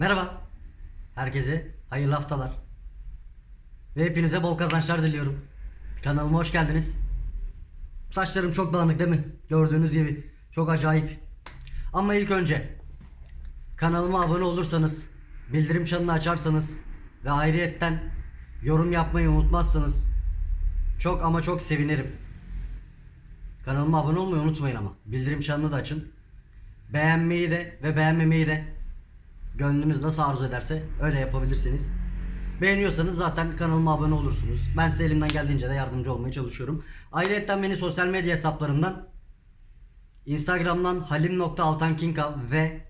Merhaba. Herkese hayırlı haftalar. Ve hepinize bol kazançlar diliyorum. Kanalıma hoş geldiniz. Saçlarım çok dağınık değil mi? Gördüğünüz gibi. Çok acayip. Ama ilk önce kanalıma abone olursanız, bildirim çanını açarsanız ve ayrıyetten yorum yapmayı unutmazsanız çok ama çok sevinirim. Kanalıma abone olmayı unutmayın ama. Bildirim çanını da açın. Beğenmeyi de ve beğenmemeyi de Gönlünüz nasıl arzu ederse öyle yapabilirsiniz. Beğeniyorsanız zaten kanalıma abone olursunuz. Ben size elimden geldiğince de yardımcı olmaya çalışıyorum. Ayrıca beni sosyal medya hesaplarımdan Instagram'dan halim.altankinkav ve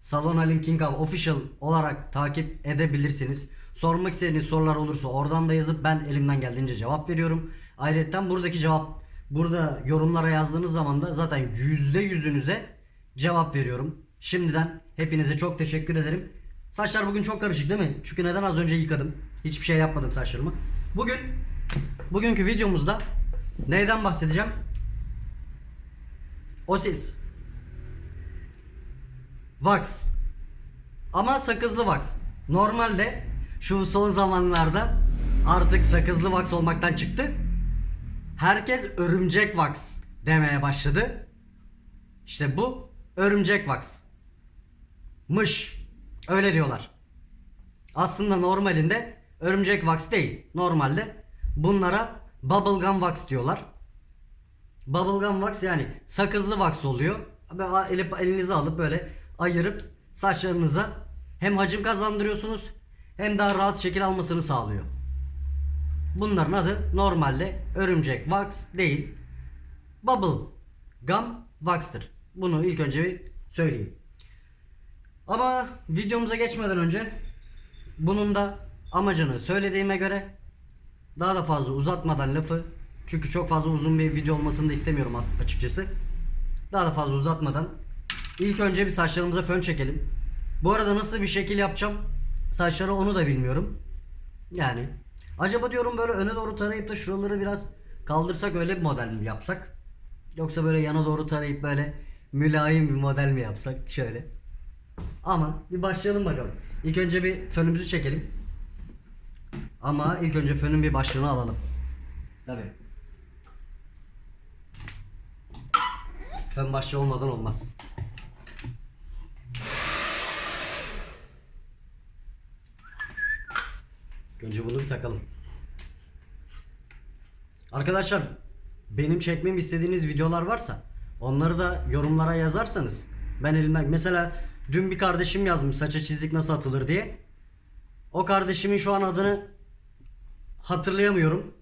Salon Halim Kinkav official olarak takip edebilirsiniz. Sormak istediğiniz sorular olursa oradan da yazıp ben elimden geldiğince cevap veriyorum. Ayrıca buradaki cevap burada yorumlara yazdığınız zaman da zaten yüzde yüzünüze cevap veriyorum. Şimdiden hepinize çok teşekkür ederim. Saçlar bugün çok karışık değil mi? Çünkü neden az önce yıkadım. Hiçbir şey yapmadım saçlarımı. Bugün bugünkü videomuzda neyden bahsedeceğim? Osis. Wax. Ama sakızlı wax. Normalde şu son zamanlarda artık sakızlı wax olmaktan çıktı. Herkes örümcek wax demeye başladı. İşte bu örümcek wax. Mış. Öyle diyorlar. Aslında normalinde örümcek wax değil. Normalde bunlara bubblegum wax diyorlar. Bubblegum wax yani sakızlı wax oluyor. Böyle eli- elinize alıp böyle ayırıp saçlarınıza hem hacim kazandırıyorsunuz hem daha rahat şekil almasını sağlıyor. Bunların adı normalde örümcek wax değil. Bubble gum wax'tır. Bunu ilk önce bir söyleyeyim. Ama videomuza geçmeden önce bunun da amacını söylediğime göre daha da fazla uzatmadan lafı çünkü çok fazla uzun bir video olmasını da istemiyorum as- açıkçası. Daha da fazla uzatmadan ilk önce bir saçlarımıza fön çekelim. Bu arada nasıl bir şekil yapacağım saçları onu da bilmiyorum. Yani acaba diyorum böyle öne doğru tarayıp da şuraları biraz kaldırsak öyle bir model mi yapsak? Yoksa böyle yana doğru tarayıp böyle mülayim bir model mi yapsak şöyle. Ama bir başlayalım bakalım. İlk önce bir fönümüzü çekelim. Ama ilk önce fönün bir başlığını alalım. Tabii. Fön başlığı olmadan olmaz. Önce bunu bir takalım. Arkadaşlar benim çekmemi istediğiniz videolar varsa onları da yorumlara yazarsanız ben elimden mesela dün bir kardeşim yazmış saça çizik nasıl atılır diye. O kardeşimin şu an adını hatırlayamıyorum.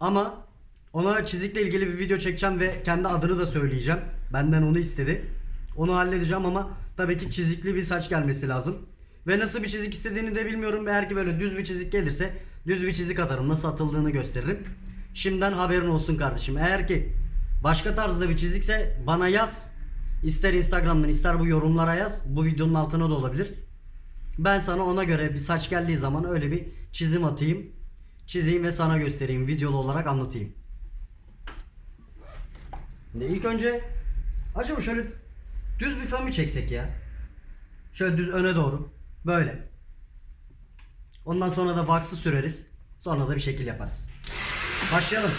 Ama ona çizikle ilgili bir video çekeceğim ve kendi adını da söyleyeceğim. Benden onu istedi. Onu halledeceğim ama tabii ki çizikli bir saç gelmesi lazım. Ve nasıl bir çizik istediğini de bilmiyorum. Eğer ki böyle düz bir çizik gelirse düz bir çizik atarım. Nasıl atıldığını gösteririm. Şimdiden haberin olsun kardeşim. Eğer ki başka tarzda bir çizikse bana yaz. İster Instagram'dan ister bu yorumlara yaz. Bu videonun altına da olabilir. Ben sana ona göre bir saç geldiği zaman öyle bir çizim atayım. Çizeyim ve sana göstereyim. Videolu olarak anlatayım. Şimdi ilk önce acaba şöyle düz bir fön mü çeksek ya? Şöyle düz öne doğru. Böyle. Ondan sonra da wax'ı süreriz. Sonra da bir şekil yaparız. Başlayalım.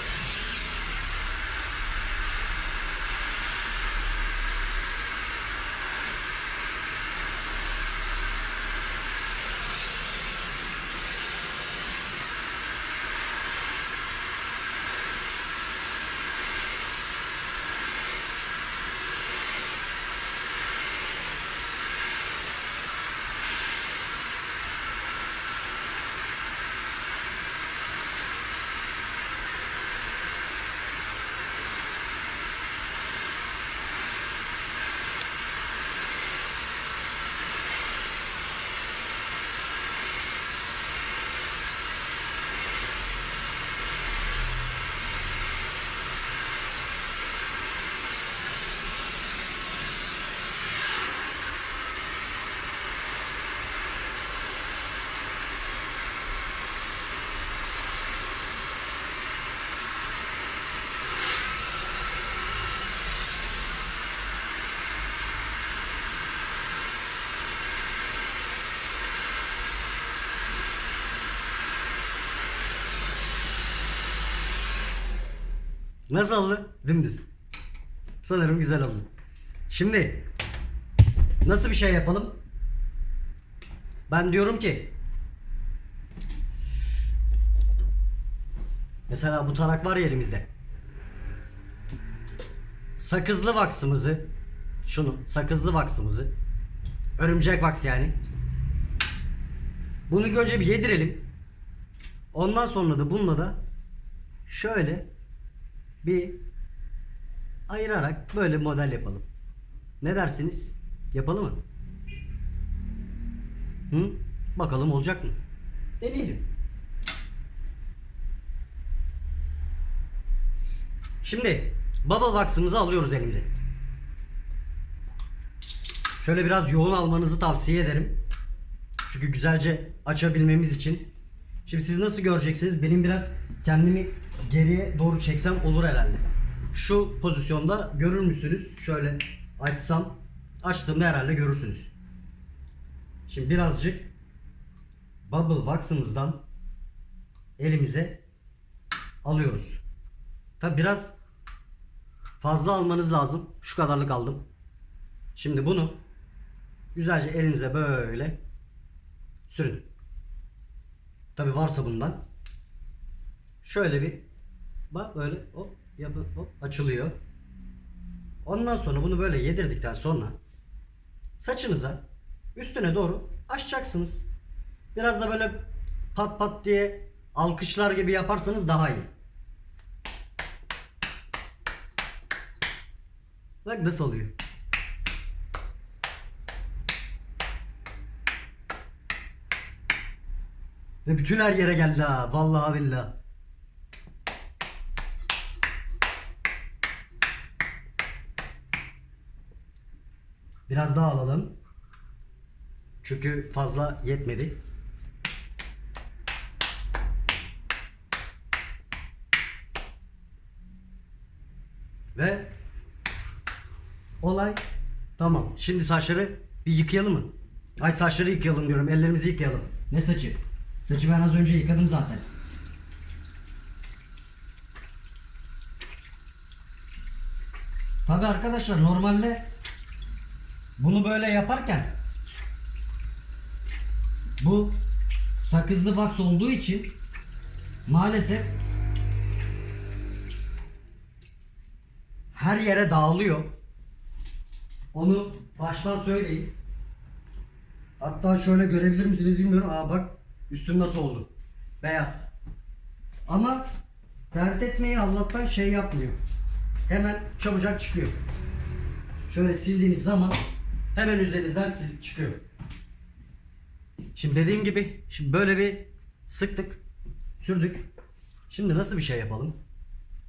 Nasıl oldu? Dümdüz. Sanırım güzel oldu. Şimdi nasıl bir şey yapalım? Ben diyorum ki Mesela bu tarak var ya elimizde. Sakızlı vaksımızı şunu sakızlı vaksımızı örümcek vaks yani. Bunu önce bir yedirelim. Ondan sonra da bununla da şöyle bir ayırarak böyle model yapalım. Ne dersiniz? Yapalım mı? Hı? Bakalım olacak mı? Deneyelim. Şimdi bubble wax'ımızı alıyoruz elimize. Şöyle biraz yoğun almanızı tavsiye ederim. Çünkü güzelce açabilmemiz için. Şimdi siz nasıl göreceksiniz? Benim biraz kendimi geriye doğru çeksem olur herhalde. Şu pozisyonda görür müsünüz? Şöyle açsam açtığımda herhalde görürsünüz. Şimdi birazcık bubble wax'ımızdan elimize alıyoruz. Tabi biraz fazla almanız lazım. Şu kadarlık aldım. Şimdi bunu güzelce elinize böyle sürün. Tabi varsa bundan. Şöyle bir bak böyle hop yapı hop açılıyor. Ondan sonra bunu böyle yedirdikten sonra saçınıza üstüne doğru açacaksınız. Biraz da böyle pat pat diye alkışlar gibi yaparsanız daha iyi. Bak nasıl oluyor. Ve bütün her yere geldi ha. Vallahi billah. Biraz daha alalım. Çünkü fazla yetmedi. Ve olay tamam. Şimdi saçları bir yıkayalım mı? Ay saçları yıkayalım diyorum. Ellerimizi yıkayalım. Ne saçı? Saçı ben az önce yıkadım zaten. Tabi arkadaşlar normalde bunu böyle yaparken bu sakızlı wax olduğu için maalesef her yere dağılıyor. Onu baştan söyleyeyim. Hatta şöyle görebilir misiniz bilmiyorum. Aa bak üstüm nasıl oldu. Beyaz. Ama dert etmeyi Allah'tan şey yapmıyor. Hemen çabucak çıkıyor. Şöyle sildiğiniz zaman hemen üzerinizden sil çıkıyor. Şimdi dediğim gibi şimdi böyle bir sıktık, sürdük. Şimdi nasıl bir şey yapalım?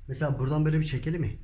Mesela buradan böyle bir çekelim mi?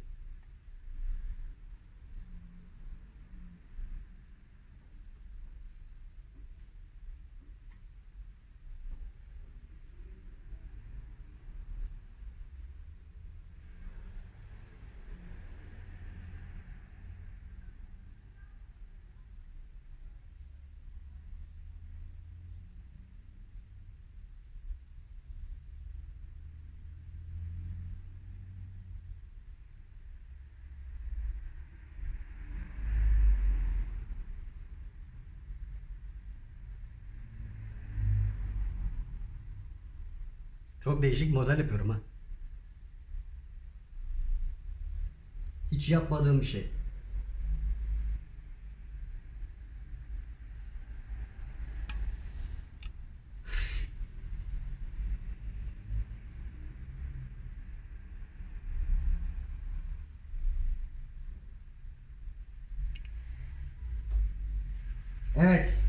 Çok değişik model yapıyorum ha. Hiç yapmadığım bir şey. Evet.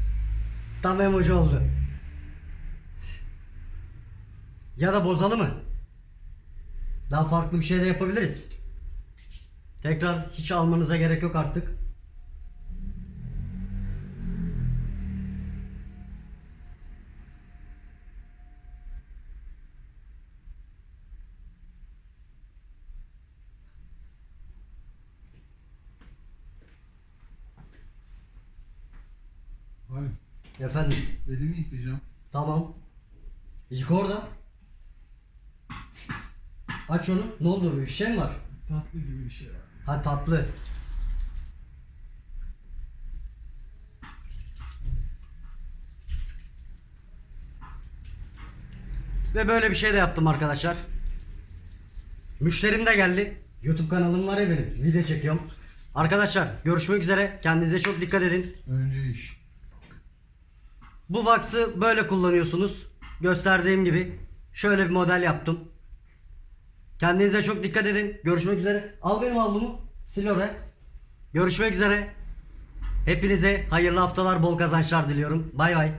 Tam emoji oldu. Ya da bozalı mı? Daha farklı bir şey de yapabiliriz. Tekrar hiç almanıza gerek yok artık. Abi Efendim. elimi yıkayacağım. Tamam. Yıka orada. Aç onu. Ne oldu? Bir şey mi var? Tatlı gibi bir şey var. Ha tatlı. Ve böyle bir şey de yaptım arkadaşlar. Müşterim de geldi. YouTube kanalım var ya benim. Video çekiyorum. Arkadaşlar görüşmek üzere. Kendinize çok dikkat edin. Önce iş. Bu Vax'ı böyle kullanıyorsunuz. Gösterdiğim gibi şöyle bir model yaptım. Kendinize çok dikkat edin. Görüşmek üzere. Al benim havlumu. Sil oraya. Görüşmek üzere. Hepinize hayırlı haftalar, bol kazançlar diliyorum. Bay bay.